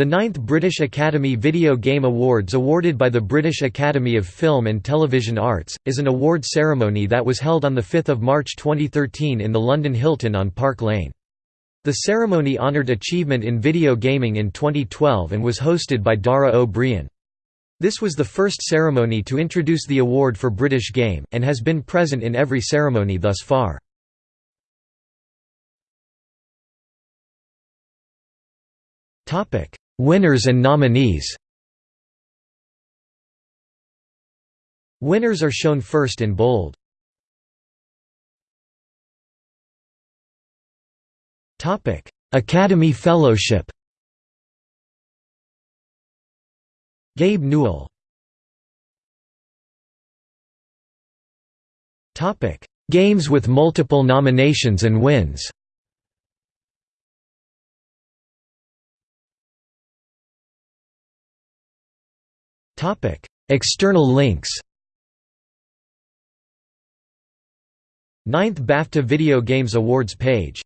The ninth British Academy Video Game Awards awarded by the British Academy of Film and Television Arts, is an award ceremony that was held on 5 March 2013 in the London Hilton on Park Lane. The ceremony honoured achievement in video gaming in 2012 and was hosted by Dara Ó Briain. This was the first ceremony to introduce the award for British Game, and has been present in every ceremony thus far. Winners and nominees. Winners are shown first in bold. Academy Fellowship. Gabe Newell. Games with multiple nominations and wins External links Ninth BAFTA Video Games Awards page